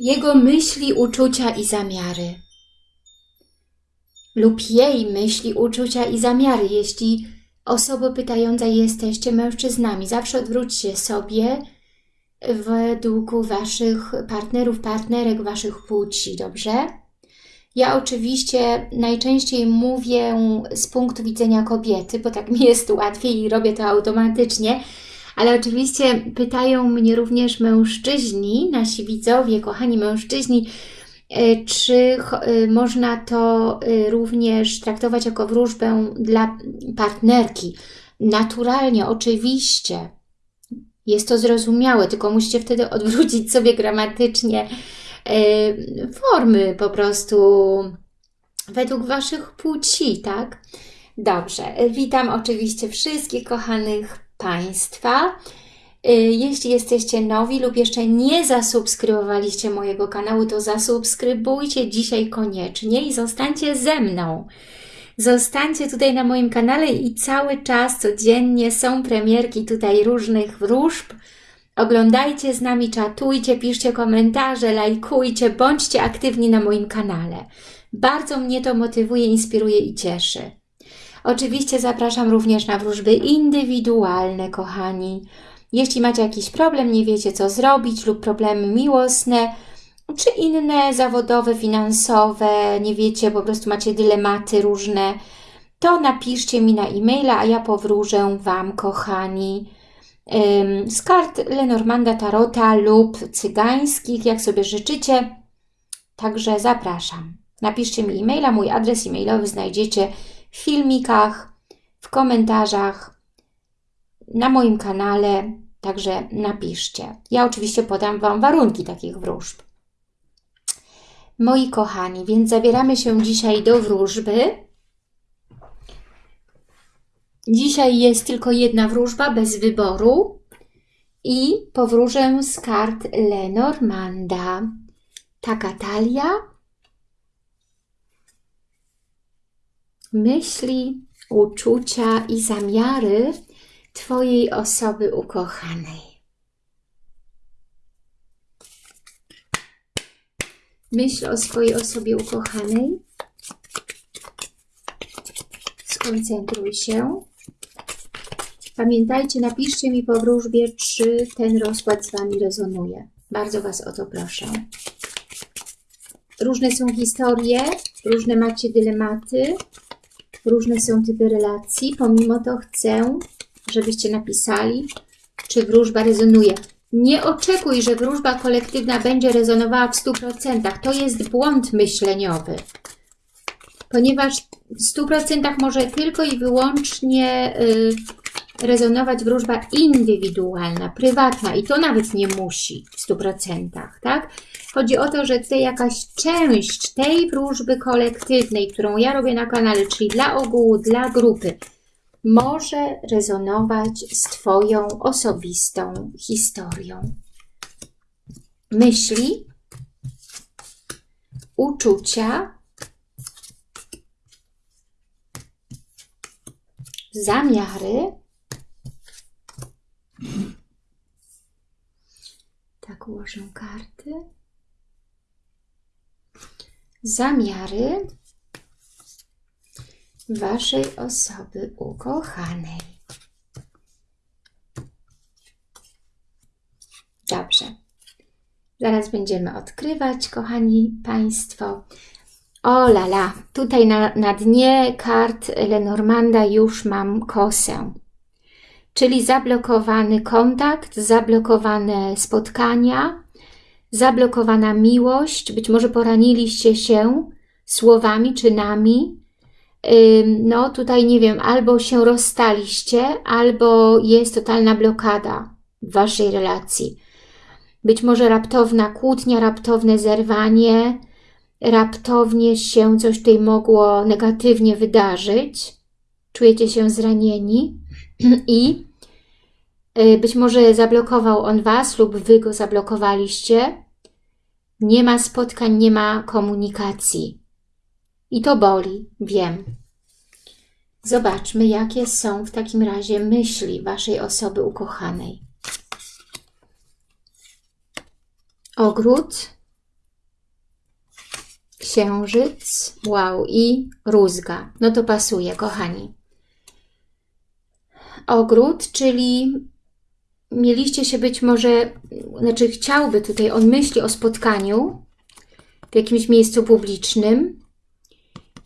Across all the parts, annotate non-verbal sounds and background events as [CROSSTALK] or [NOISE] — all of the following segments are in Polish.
jego myśli, uczucia i zamiary. Lub jej myśli, uczucia i zamiary, jeśli osoba pytająca jesteście mężczyznami. Zawsze odwróćcie sobie według waszych partnerów, partnerek, waszych płci, dobrze? Ja oczywiście najczęściej mówię z punktu widzenia kobiety, bo tak mi jest łatwiej i robię to automatycznie, ale oczywiście pytają mnie również mężczyźni, nasi widzowie, kochani mężczyźni, e, czy e, można to e, również traktować jako wróżbę dla partnerki. Naturalnie, oczywiście. Jest to zrozumiałe, tylko musicie wtedy odwrócić sobie gramatycznie formy po prostu według Waszych płci, tak? Dobrze, witam oczywiście wszystkich kochanych Państwa. Y, jeśli jesteście nowi lub jeszcze nie zasubskrybowaliście mojego kanału, to zasubskrybujcie dzisiaj koniecznie i zostańcie ze mną. Zostańcie tutaj na moim kanale i cały czas, codziennie są premierki tutaj różnych wróżb. Oglądajcie z nami, czatujcie, piszcie komentarze, lajkujcie, bądźcie aktywni na moim kanale. Bardzo mnie to motywuje, inspiruje i cieszy. Oczywiście zapraszam również na wróżby indywidualne, kochani. Jeśli macie jakiś problem, nie wiecie co zrobić lub problemy miłosne, czy inne zawodowe, finansowe, nie wiecie, po prostu macie dylematy różne, to napiszcie mi na e-maila, a ja powróżę Wam, kochani, z kart Lenormanda Tarota lub cygańskich, jak sobie życzycie. Także zapraszam. Napiszcie mi e-maila, mój adres e-mailowy znajdziecie w filmikach, w komentarzach, na moim kanale, także napiszcie. Ja oczywiście podam Wam warunki takich wróżb. Moi kochani, więc zabieramy się dzisiaj do wróżby. Dzisiaj jest tylko jedna wróżba bez wyboru i powróżę z kart Lenormanda. Taka talia myśli, uczucia i zamiary Twojej osoby ukochanej. Myśl o swojej osobie ukochanej. Skoncentruj się. Pamiętajcie, napiszcie mi po wróżbie, czy ten rozkład z Wami rezonuje. Bardzo Was o to proszę. Różne są historie, różne macie dylematy, różne są typy relacji. Pomimo to chcę, żebyście napisali, czy wróżba rezonuje. Nie oczekuj, że wróżba kolektywna będzie rezonowała w 100%. To jest błąd myśleniowy. Ponieważ w 100% może tylko i wyłącznie y, rezonować wróżba indywidualna, prywatna i to nawet nie musi w 100%, tak? Chodzi o to, że tutaj jakaś część tej wróżby kolektywnej, którą ja robię na kanale, czyli dla ogółu, dla grupy, może rezonować z Twoją osobistą historią. Myśli, uczucia, zamiary, tak ułożę karty zamiary Waszej osoby ukochanej. Dobrze. Zaraz będziemy odkrywać, kochani Państwo. O lala, tutaj na, na dnie kart Lenormanda już mam kosę. Czyli zablokowany kontakt, zablokowane spotkania, zablokowana miłość, być może poraniliście się słowami, czynami, no tutaj nie wiem, albo się rozstaliście, albo jest totalna blokada w Waszej relacji. Być może raptowna kłótnia, raptowne zerwanie, raptownie się coś tutaj mogło negatywnie wydarzyć. Czujecie się zranieni i Y, być może zablokował on Was lub Wy go zablokowaliście. Nie ma spotkań, nie ma komunikacji. I to boli, wiem. Zobaczmy, jakie są w takim razie myśli Waszej osoby ukochanej. Ogród, księżyc, wow, i rózga. No to pasuje, kochani. Ogród, czyli mieliście się być może, znaczy chciałby tutaj, on myśli o spotkaniu w jakimś miejscu publicznym,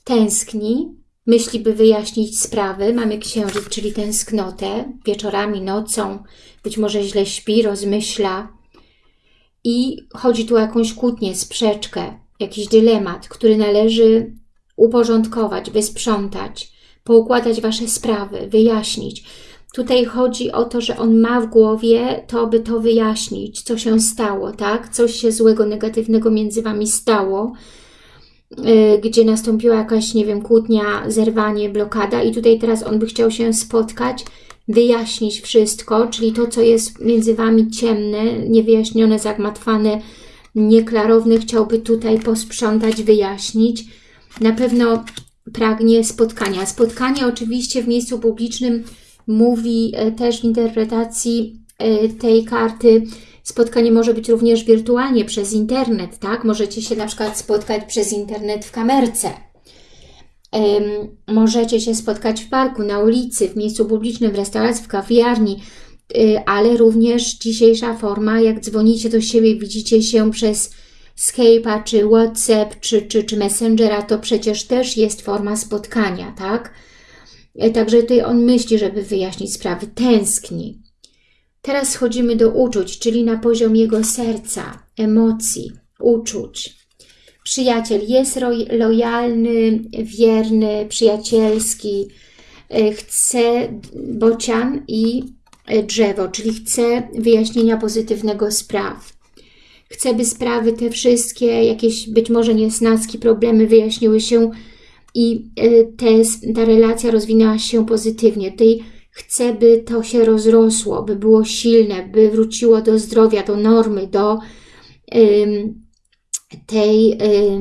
tęskni, myśli, by wyjaśnić sprawy. Mamy księżyc, czyli tęsknotę, wieczorami, nocą, być może źle śpi, rozmyśla. I chodzi tu o jakąś kłótnię, sprzeczkę, jakiś dylemat, który należy uporządkować, wysprzątać, poukładać Wasze sprawy, wyjaśnić. Tutaj chodzi o to, że on ma w głowie to, by to wyjaśnić, co się stało, tak? Coś się złego, negatywnego między Wami stało, yy, gdzie nastąpiła jakaś, nie wiem, kłótnia, zerwanie, blokada i tutaj teraz on by chciał się spotkać, wyjaśnić wszystko, czyli to, co jest między Wami ciemne, niewyjaśnione, zagmatwane, nieklarowne, chciałby tutaj posprzątać, wyjaśnić. Na pewno pragnie spotkania. Spotkanie oczywiście w miejscu publicznym mówi e, też w interpretacji e, tej karty, spotkanie może być również wirtualnie przez internet, tak? Możecie się na przykład spotkać przez internet w kamerce. Możecie się spotkać w parku, na ulicy, w miejscu publicznym, w restauracji, w kawiarni, e, ale również dzisiejsza forma, jak dzwonicie do siebie, widzicie się przez Skype'a, czy WhatsApp, czy, czy, czy Messengera, to przecież też jest forma spotkania, tak? E, także tutaj on myśli, żeby wyjaśnić sprawy, tęskni. Teraz schodzimy do uczuć, czyli na poziom jego serca, emocji, uczuć. Przyjaciel jest lojalny, wierny, przyjacielski, e, chce bocian i e, drzewo, czyli chce wyjaśnienia pozytywnego spraw. Chce, by sprawy te wszystkie, jakieś być może niesnaski, problemy wyjaśniły się i e, te, ta relacja rozwinęła się pozytywnie. Tutaj chcę, by to się rozrosło, by było silne, by wróciło do zdrowia, do normy, do tej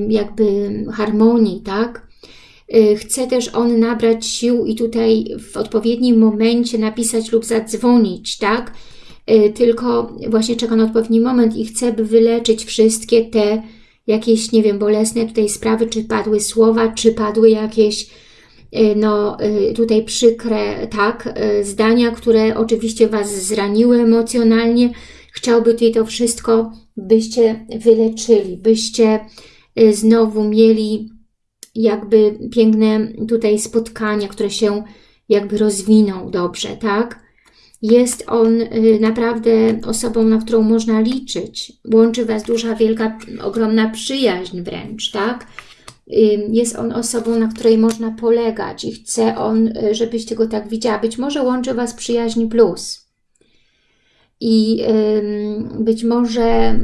jakby harmonii, tak? E, chce też on nabrać sił i tutaj w odpowiednim momencie napisać lub zadzwonić, tak? E, tylko właśnie czeka na odpowiedni moment i chce, by wyleczyć wszystkie te jakieś, nie wiem, bolesne tutaj sprawy, czy padły słowa, czy padły jakieś y, no y, tutaj przykre, tak, y, zdania, które oczywiście Was zraniły emocjonalnie. Chciałby tutaj to wszystko, byście wyleczyli, byście znowu mieli jakby piękne tutaj spotkania, które się jakby rozwiną dobrze, tak? Jest on y, naprawdę osobą, na którą można liczyć. Łączy Was duża, wielka, ogromna przyjaźń wręcz, tak? Jest on osobą, na której można polegać i chce on, y, żebyście go tak widziała. Być może łączy Was przyjaźń plus. I być może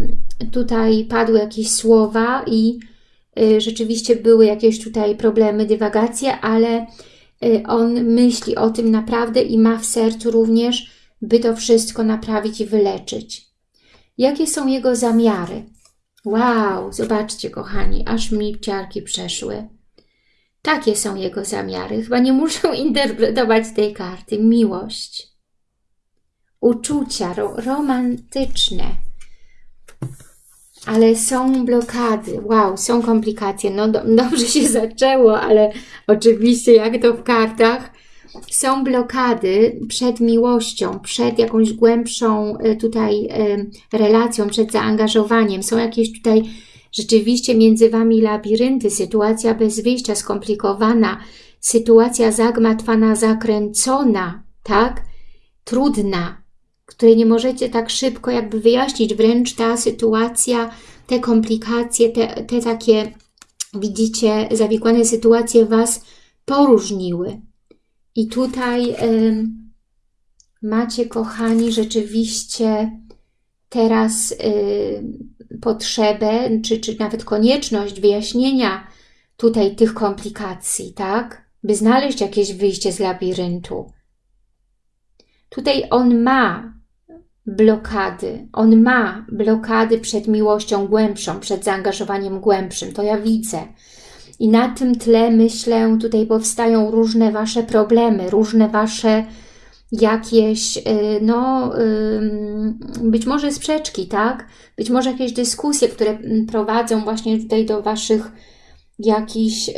tutaj padły jakieś słowa i y, rzeczywiście były jakieś tutaj problemy, dywagacje, ale on myśli o tym naprawdę i ma w sercu również, by to wszystko naprawić i wyleczyć. Jakie są jego zamiary? Wow, zobaczcie kochani, aż mi ciarki przeszły. Takie są jego zamiary. Chyba nie muszę [LAUGHS] interpretować tej karty. Miłość, uczucia ro romantyczne, ale są blokady, wow, są komplikacje, no do, [LAUGHS] dobrze się zaczęło, ale oczywiście jak to w kartach, są blokady przed miłością, przed jakąś głębszą e, tutaj e, relacją, przed zaangażowaniem, są jakieś tutaj rzeczywiście między Wami labirynty, sytuacja bez wyjścia, skomplikowana, sytuacja zagmatwana, zakręcona, tak, trudna, której nie możecie tak szybko jakby wyjaśnić, wręcz ta sytuacja, te komplikacje, te, te takie, widzicie, zawikłane sytuacje Was poróżniły. I tutaj y, macie, kochani, rzeczywiście teraz y, potrzebę, czy, czy nawet konieczność wyjaśnienia tutaj tych komplikacji, tak? By znaleźć jakieś wyjście z labiryntu. Tutaj on ma blokady. On ma blokady przed miłością głębszą, przed zaangażowaniem głębszym. To ja widzę. I na tym tle, myślę, tutaj powstają różne Wasze problemy, różne Wasze jakieś, y, no, być może sprzeczki, tak? Być może jakieś dyskusje, które prowadzą właśnie tutaj do Waszych jakichś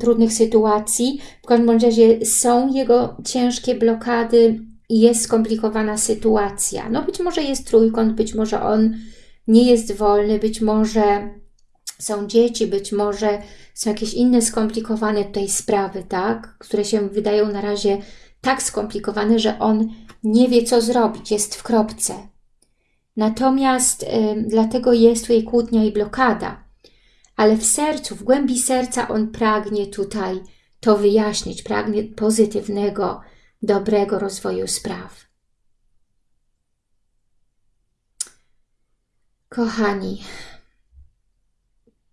trudnych sytuacji. W każdym razie są jego ciężkie blokady jest skomplikowana sytuacja. No być może jest trójkąt, być może on nie jest wolny, być może są dzieci, być może są jakieś inne skomplikowane tutaj sprawy, tak? Które się wydają na razie tak skomplikowane, że on nie wie, co zrobić, jest w kropce. Natomiast y, dlatego jest tutaj kłótnia i blokada. Ale w sercu, w głębi serca on pragnie tutaj to wyjaśnić, pragnie pozytywnego, dobrego rozwoju spraw. Kochani,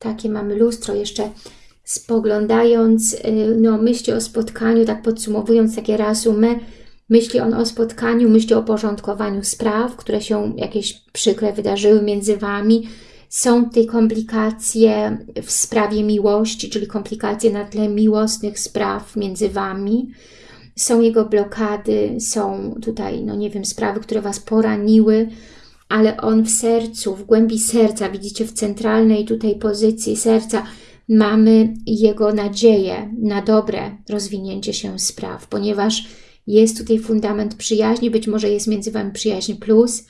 takie mamy lustro jeszcze spoglądając, y, no myśli o spotkaniu, tak podsumowując takie reasume, myśli on o spotkaniu, myśli o porządkowaniu spraw, które się jakieś przykre wydarzyły między Wami, są te komplikacje w sprawie miłości, czyli komplikacje na tle miłosnych spraw między Wami, są jego blokady, są tutaj, no nie wiem, sprawy, które Was poraniły, ale on w sercu, w głębi serca, widzicie, w centralnej tutaj pozycji serca, mamy jego nadzieję na dobre rozwinięcie się spraw, ponieważ jest tutaj fundament przyjaźni, być może jest między Wami przyjaźń plus,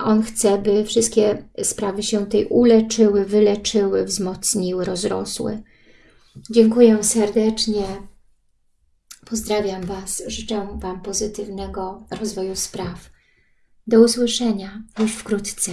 on chce, by wszystkie sprawy się tej uleczyły, wyleczyły, wzmocniły, rozrosły. Dziękuję serdecznie. Pozdrawiam Was. Życzę Wam pozytywnego rozwoju spraw. Do usłyszenia już wkrótce.